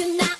Tonight.